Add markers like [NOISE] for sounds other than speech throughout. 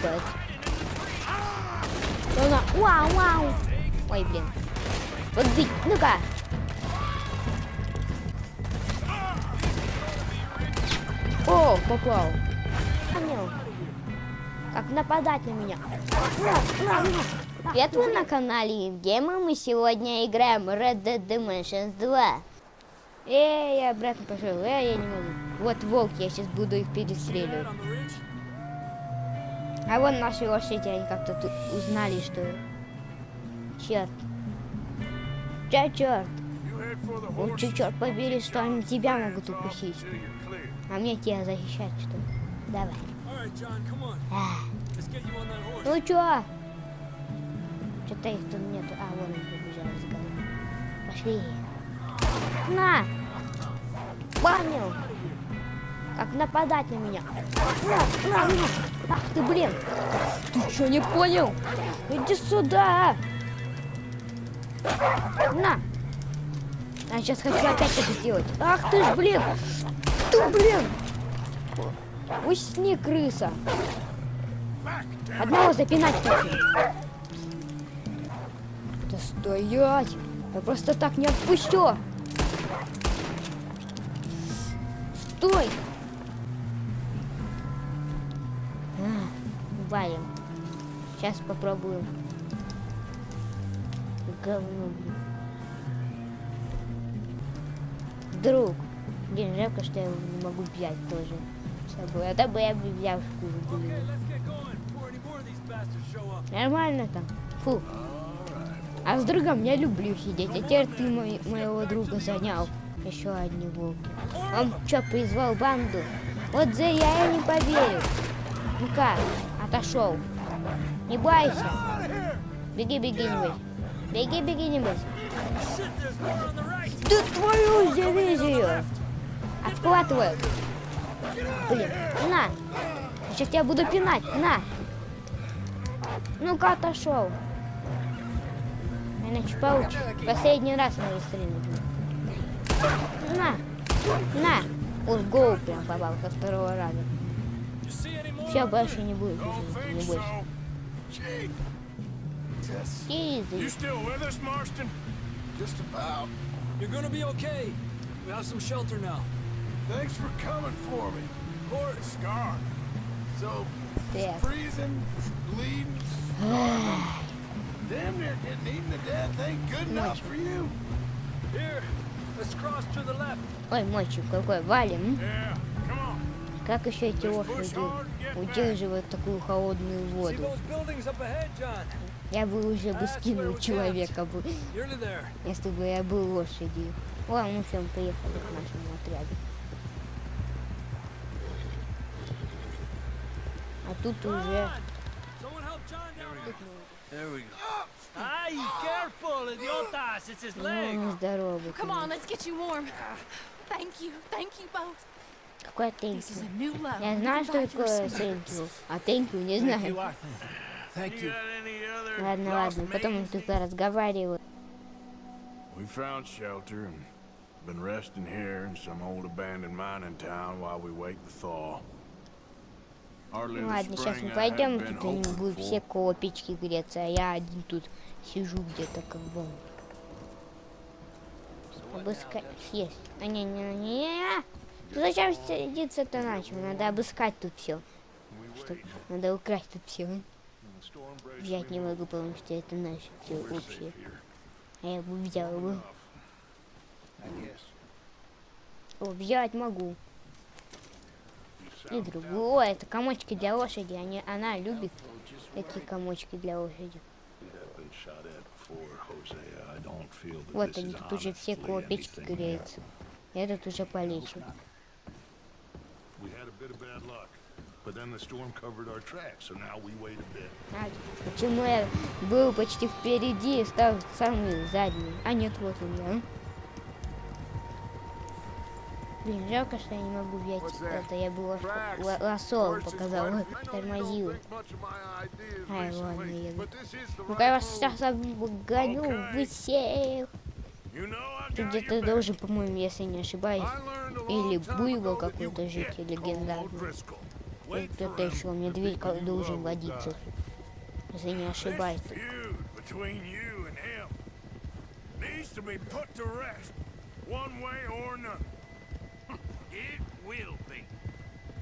Что она? Вау, вау. Ой, блин. Вот бить. Ну-ка. О, попал. Понял. Как нападать на меня. Привет, вы на канале Евгема. Мы сегодня играем Red Dead Dimensions 2. Эй, я обратно пошел. Эй, я не могу. Вот волк, я сейчас буду их перестреливать. А вон наши лошади, они как-то узнали, что... Черт. Чё, черт? Лучше, черт побери, что они тебя могут укусить. А мне тебя защищать, что ли? Давай. А. Ну чё? Что-то их тут нету. А, вон они побежали с головы. Пошли. На! Понял! Как нападать на меня. На, на, на. Ах ты, блин. Ты что, не понял? Иди сюда. На. А сейчас хочу опять это сделать. Ах ты ж, блин. Ты, блин. Усни, крыса. Одного запинать хочу. Да стоять. Я просто так не отпущу. Сейчас попробуем. Говно, блин. Друг. Блин, жалко, что я его не могу взять тоже с собой. Это бы я бы взял шкуру. Нормально там. Фу. А с другом я люблю сидеть. А теперь ты мой, моего друга занял. Еще волки. Он что, призвал банду? Вот за я и не поверю. Ну-ка, отошел. Не бойся. Беги, беги, не бойся. Беги, беги, не бойся. Да твою дивизию! Отхватываю. Блин, на. Сейчас тебя буду пинать, на. Ну-ка, отошел. Иначе получишь. Последний раз надо стрелять. На, на. Уж голову прям попал со второго раза. Все, больше не будет уже, не бойся. Easy. You still with us, Marston? Just about. You're gonna be okay. We have some shelter now. Thanks for coming for me. Of course. Scar. So, Yeah. freezing, bleeding, starving. Damn near getting eaten to death ain't good enough for you. Here, let's cross to the left. Ой, мальчик какой, валим. Yeah, come on. Как еще эти Just push лошади Удерживают такую холодную воду? Я бы уже бы скинул человека бы, если бы я был лошадью. Ладно, ну все, мы приехали к нашему отряду. А тут уже... Ay, careful, idiotas! It's his leg! Ну, здорово. Come on, let's get you warm. Thank you, thank you both. Is thank level. Я знаю, что такое thank you, а thank you не you, знаю. You you. Ладно, ладно, потом mates? тут разговариваю. We found shelter and been resting here in some old abandoned mining town while we wait the thaw. Ну ладно, сейчас мы пойдем, тут они будут все печки греться, а я один тут сижу где-то как бы. Обыскать есть. А не, не, не, не, не. Ну зачем садиться-то начал? Надо обыскать тут все. Чтоб, надо украсть тут все. Взять не могу, потому что это наше все общее. А я бы взял бы. О, взять могу. И другое. Это комочки для лошади. Они, она любит такие комочки для лошади. Вот они тут уже все около печки греются. Этот уже полечен. We had a bit of bad luck, but then the storm covered our tracks, so now we wait a bit. А, почему я был почти впереди и стал самый задний? А нет, вот он я. Блин, жалко, что я не могу взять это. Я бы лосо показал, тормозил. Ай, ладно, еду. Ну-ка я вас сейчас обгоню, высею. You got где-то должен, по-моему, если не ошибаюсь, или буйвол какой-то жить, call легендарный. Кто-то еще медведь должен водиться, если не ошибаюсь.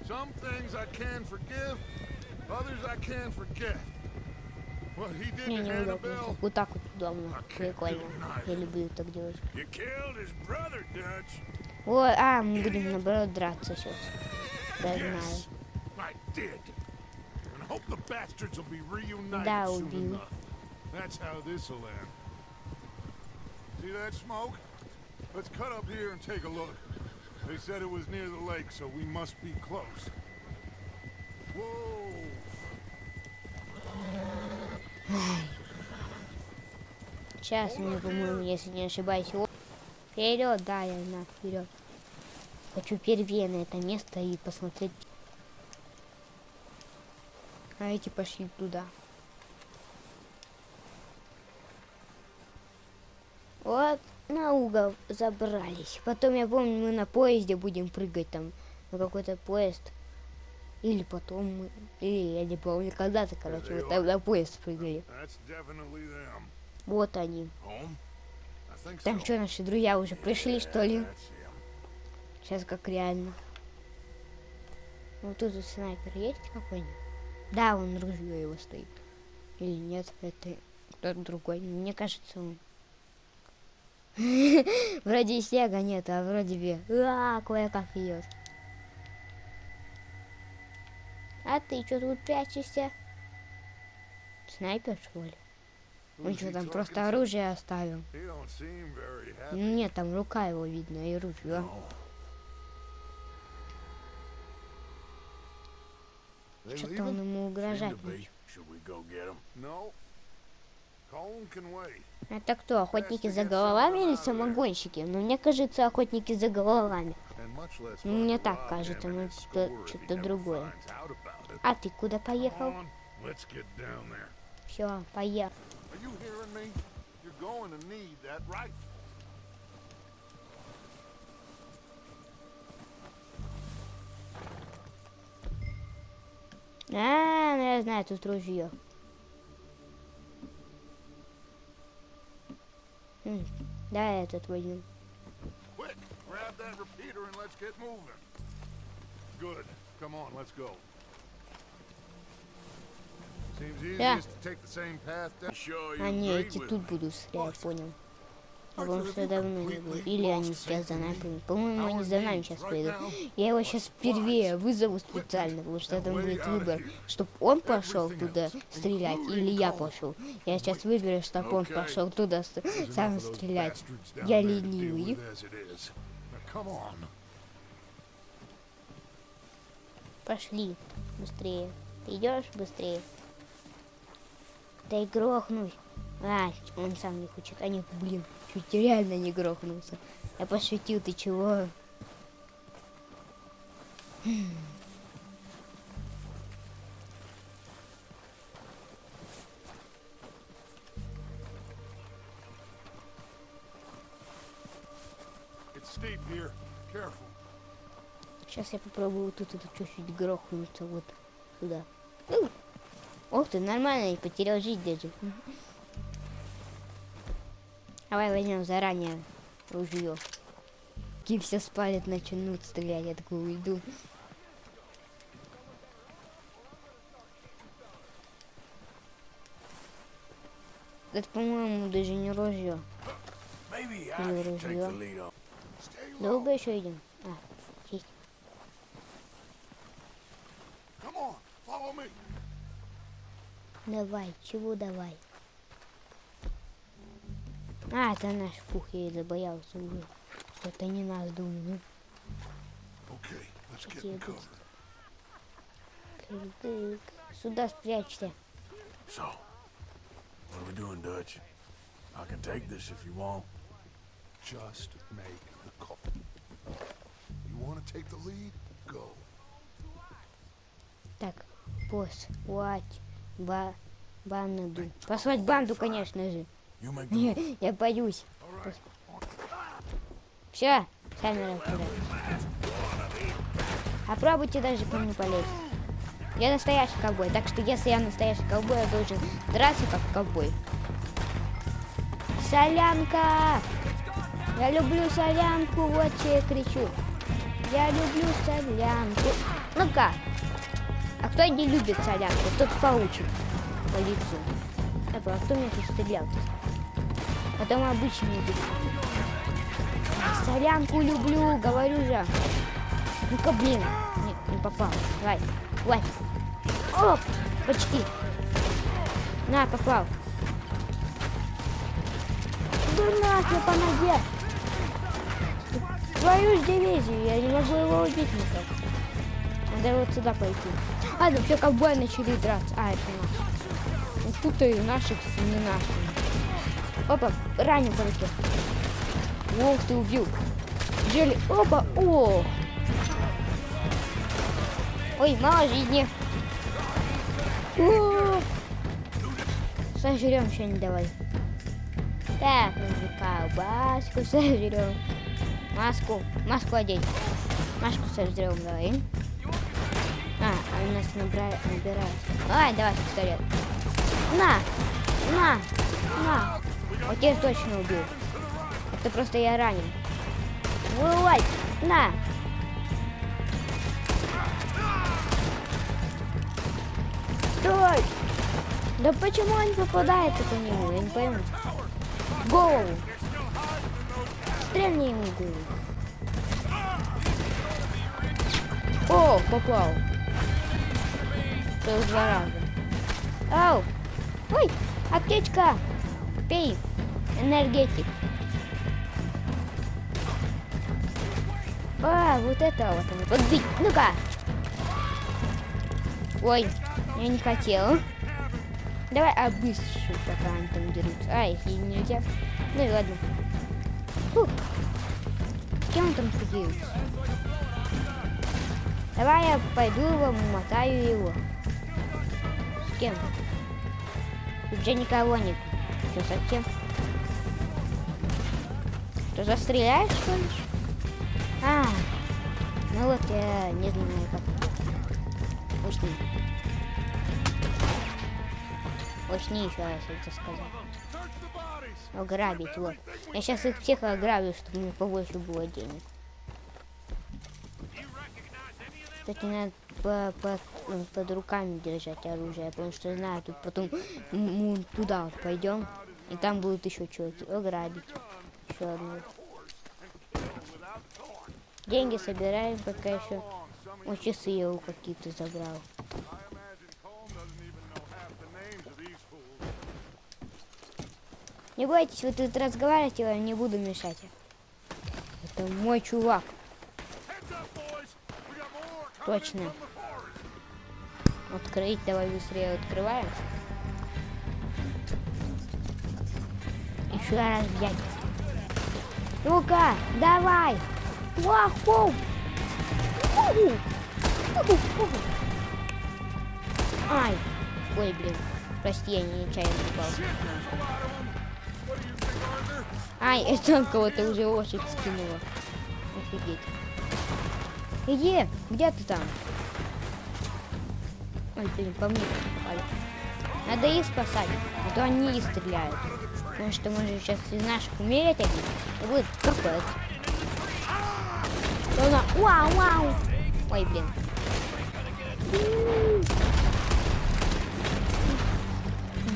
Some things I can forgive, others I can't forget. What he did Мне to неудобно. Annabelle, Вот так вот удобно. Прикольно. Я люблю так делать. You killed his brother, Dutch. О, а, мы будем наоборот драться сейчас. Да, знаю. yes, I did. And hope the bastards will be reunited Да, soon убил. enough. That's how this'll end. See that smoke? Let's cut up here and take a look. They said it was near the lake, so we must be close. Whoa! Сейчас мне, по-моему, если не ошибаюсь. О, Вперед, да, я на вперед. Хочу первее на это место и посмотреть. А эти пошли туда. Вот на угол забрались. Потом я помню, мы на поезде будем прыгать там на какой-то поезд. Или потом мы... Или я не помню, когда-то, короче, вот там на поезд прыгали. Вот они. Там что, наши друзья уже пришли, что ли? Сейчас как реально. Вот тут вот снайпер есть какой-нибудь? Да, он ружье его стоит. Или нет, это кто-то другой. Мне кажется, он. [LAUGHS] Вроде снега нет, а вроде бы. А, кое-как идет. А ты что тут прячешься? Снайпер, что ли? Он что там просто оружие оставил? Happy. Нет, там рука его видно и ружье. Что-то он ему угрожать. Это кто, охотники за головами или самогонщики? Ну, мне кажется, охотники за головами. Ну, мне так кажется, ну, he что-то другое. А ты куда поехал? Все, поехал. А, ну я знаю, тут ружье. Да, этот возьмем. Quick, grab that repeater and let's get moving. Good. Come on, let's go. Seems Yeah. easiest to take the same path down. Sure А не, agree эти тут будут стрелять, понял. Я помню, have что давно не было. Или они сейчас за нами. По-моему, они за нами сейчас now Я его сейчас впервые вызову специально, потому что там будет выбор, чтобы он пошел туда стрелять, или я пошел. Я сейчас выберу, чтобы он пошел туда сам стрелять. Я ленивый. Пошли, быстрее. Ты идешь быстрее? Да и грохнусь. А, он сам не хочет. А нет, блин, чуть реально не грохнулся. Я пошутил, ты чего? Сейчас я попробую вот тут это чуть-чуть грохнуться вот сюда. Ух. Ох ты, нормально, не потерял жизнь даже. Давай возьмем заранее ружье. Ким все спалят, начнут стрелять, я такой уйду. Это, по-моему, даже не ружье. Или take ружье. Долго еще идем? А, есть. Давай, чего давай? А, это наш фух, я забоялся уже. Это не нас, думаю. Okay, let's. Сюда спрячься. So, what are we doing, Dutch? I can take this if you want. Just make the call. You want to take the lead? Go. Так, послать ба банду. Послать банду, конечно же. You make [LAUGHS] the Не, я боюсь. Все, камера туда. Попробуйте даже по мне полезть. Я настоящий ковбой, так что если я настоящий ковбой, я должен драться как ковбой. Солянка! Я люблю солянку, вот что я кричу. Я люблю солянку. Ну-ка. А кто не любит солянку, тот получит по лицу. А кто меня тут стрелял-то? Потом обычный не Солянку люблю, говорю же. Ну-ка, блин. Не, не попал. Давай, давай. Оп, почти. На, попал. Да нахер по ноге. Твою ж дивизию, я не могу его убить никак. Надо вот сюда пойти. А, ну все ковбои начали драться. А, это наши. Путаю наших с не нашими. Опа, ранен по руке. Ох, ты убил. Джелли, опа, о. Ой, мало жизни. О! Сожрем что-нибудь давай. Так, нужно колбаску сожрем. Маску, маску одеть. Маску сожрем давай. У нас набирает, набирает. Ай, давай пистолет. На, на, на. Вот теперь точно убил. Это просто я ранен. Вылазь, на. Стой! Да почему он попадает по нему? Я не пойму. Голову. Стрельни ему голову. О, попал. Целых два раза. Ау! Ой, аптечка! Пей, энергетик. А, вот это вот он. Подбить. Ну-ка. Ой, я не хотел. Давай обыщу, пока они там дерутся. А, их и нельзя. Ну и ладно. Фух. С кем там дерутся? Давай я пойду его, мотаю его. Кем? Тут же никого нет. Что совсем? Что, застреляешь, что ли? А, ну вот я не знаю как. Усни. Усни еще раз это сказал. Ограбить, вот. Я сейчас их всех ограблю, чтобы мне побольше было денег. Кстати, надо по, по, ну, под руками держать оружие, потому что знаю, тут потом мы туда пойдем, и там будут еще чуваки ограбить. Еще одну. Деньги собираем, пока еще. О, часы у какие-то забрал. Не бойтесь, вы тут разговариваете, я не буду мешать. Это мой чувак. Точно. Открыть, давай быстрее открываем. Еще раз взять. Ну-ка, давай. Ваху! Ай! Ой, блин. Прости, я нечаянно упал. Ай, [LAUGHS] это кого-то уже лошадь скинула. Офигеть. Где? Где ты там? Ой, по мне попали. Надо их спасать, а то они и стреляют. Потому что мы же сейчас из наших умереть один, и будет капец. Она... Вау, вау. Ой, блин.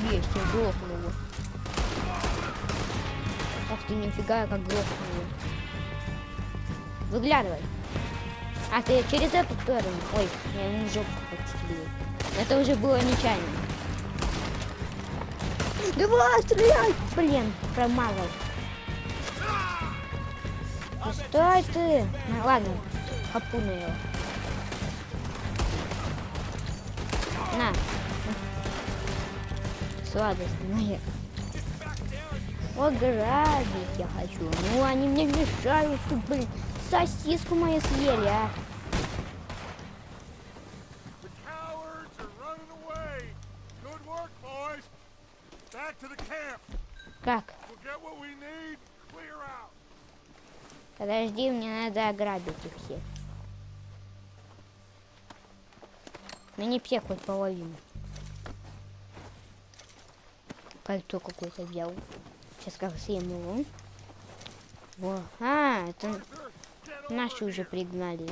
Есть, я грохнул его. Ах ты, нифига, я как грохнул его. Выглядывай. А, ты через эту сторону. Ой, я ему подстрелил. Это уже было нечаянно. Давай, стреляй! Блин, промазал. Ну, стой ты! Ну, ладно, хапуну его. На. Сладость моя. Ограбить я хочу. Ну, они мне мешают, блин. Сосиску мою съели, а. The cowards are running away. Good work, boys. Back to the camp. Как? We'll get what we need. Clear out. Подожди, мне надо ограбить их всех. Ну не всех, хоть половину. Кольцо какое-то взял. Сейчас как съем его. Во. А, это наши уже пригнали.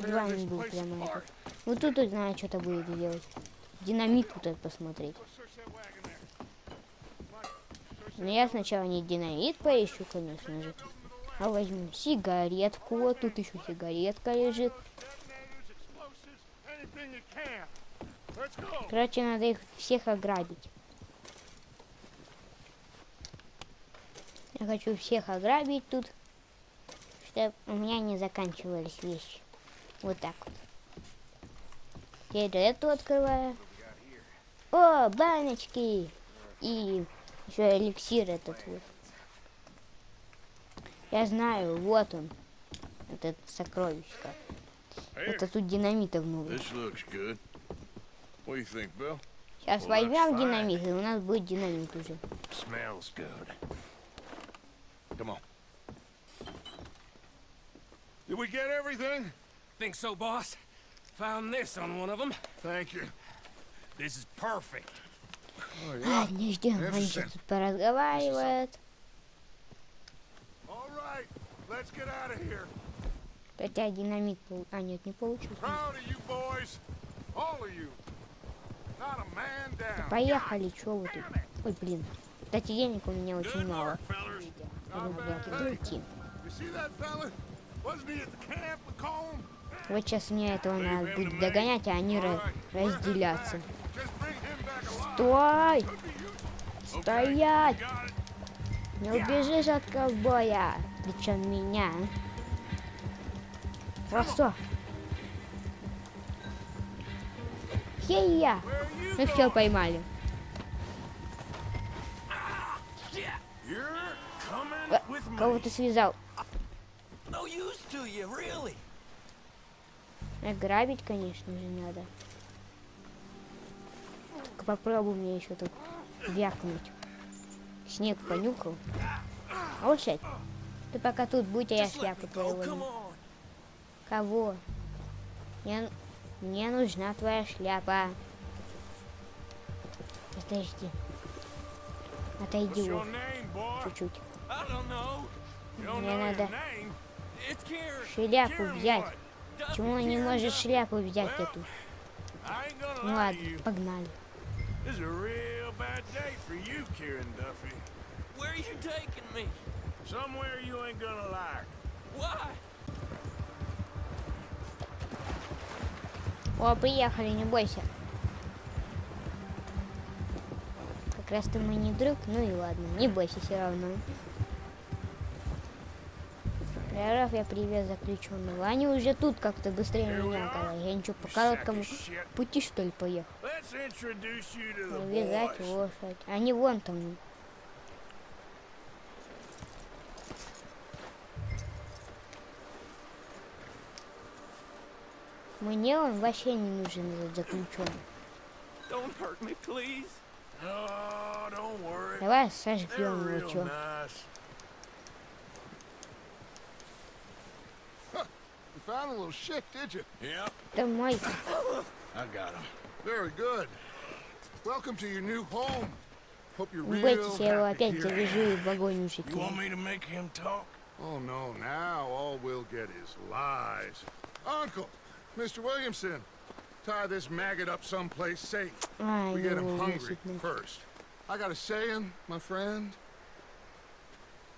Два не был прямо этот. Вот тут вот знаю, что-то будет делать. Динамит тут этот посмотреть. Но я сначала не динамит поищу, конечно же. А возьму сигаретку. Вот тут еще сигаретка лежит. Короче, надо их всех ограбить. Я хочу всех ограбить тут, чтобы у меня не заканчивались вещи. Вот так вот. Теперь эту открываю. О, баночки! И еще эликсир этот вот. Я знаю, вот он. Этот сокровищко. Это тут динамита много. Сейчас возьмем динамит, и у нас будет динамит уже. Come on. Did we get everything? Think so, boss? Found this on one of them. Thank you. This is perfect. А, не ждем, они сейчас тут поразговаривают. Хотя динамит, пол- а нет, не получился. Поехали, чё вы тут? Ой, блин. Кстати, денег у меня очень мало. Вот сейчас мне этого надо будет догонять, а они ра- Стой! Стоять! Не убежишь от ковбоя! Причем меня. Просто. Хей-я! Ну все, поймали. Э. Кого ты связал? Really. Ограбить, конечно же, надо. Только попробуй мне еще тут вякнуть. Снег понюхал. Лошадь, ты пока тут будь, а я шляпу твою. Кого? Мне, мне нужна твоя шляпа. Подожди. Отойди вот чуть-чуть. Мне надо шляпу взять. Почему он не может шляпу взять эту? Ну ладно, погнали. This is a real bad day for you, Kieran Duffy. Where are you taking me? Somewhere you ain't gonna like. Why? О, приехали, не бойся. Как раз ты мой не друг, ну и ладно, не бойся все равно. Прорав я привез заключенного. Они уже тут как-то быстрее меня оказались. Я ничего, по короткому пути что ли поехал. Let's introduce you to the Привязать boys. лошадь. Они вон там. Мне он вообще не нужен этот заключенный. Don't hurt me, please. Oh, don't worry. Давай сожгем его, чё. nice. You found a little shit, did you? Yep, Это мой. I got him. Very good. Welcome to your new home. Hope you're Не real бойтесь, я его happy опять here. завяжу и в огонь уже You want кину. me to make him talk? Oh no, now all we'll get is lies. Uncle, Mr. Williamson, tie this maggot up someplace safe. Ай, We get him ну, hungry действительно. first. I got a saying, my friend.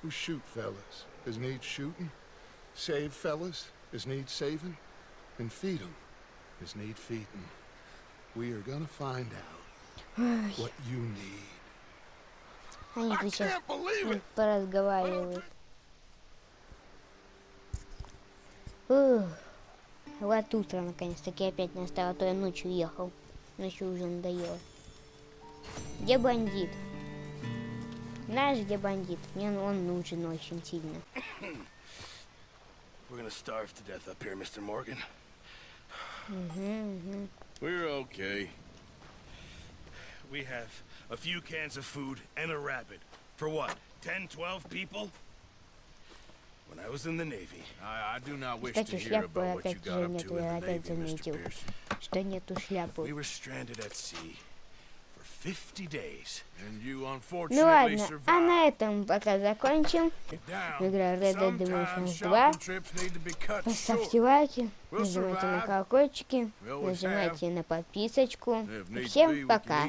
Who shoot fellas as need shooting, save fellas as need saving, and feed 'em as need feeding. We are gonna find out what you need. Они тут сейчас поразговаривают. Ух. Вот утро наконец-таки опять настало, а то я ночью ехал. Ночью уже надоело. Где бандит? Знаешь, где бандит? Мне он нужен очень сильно. We're gonna starve to death up here, Mr. Morgan. Угу, угу. We're okay. We have a few cans of food and a rabbit. For what, 10, 12 people? When I was in the Navy, I, I do not wish to hear about what you got up to in the Navy, Mr. We were stranded at sea. Ну ладно, а на этом пока закончим. Игра Red Dead Redemption 2. Поставьте лайки, нажимайте на колокольчики, нажимайте на подписочку. И всем пока.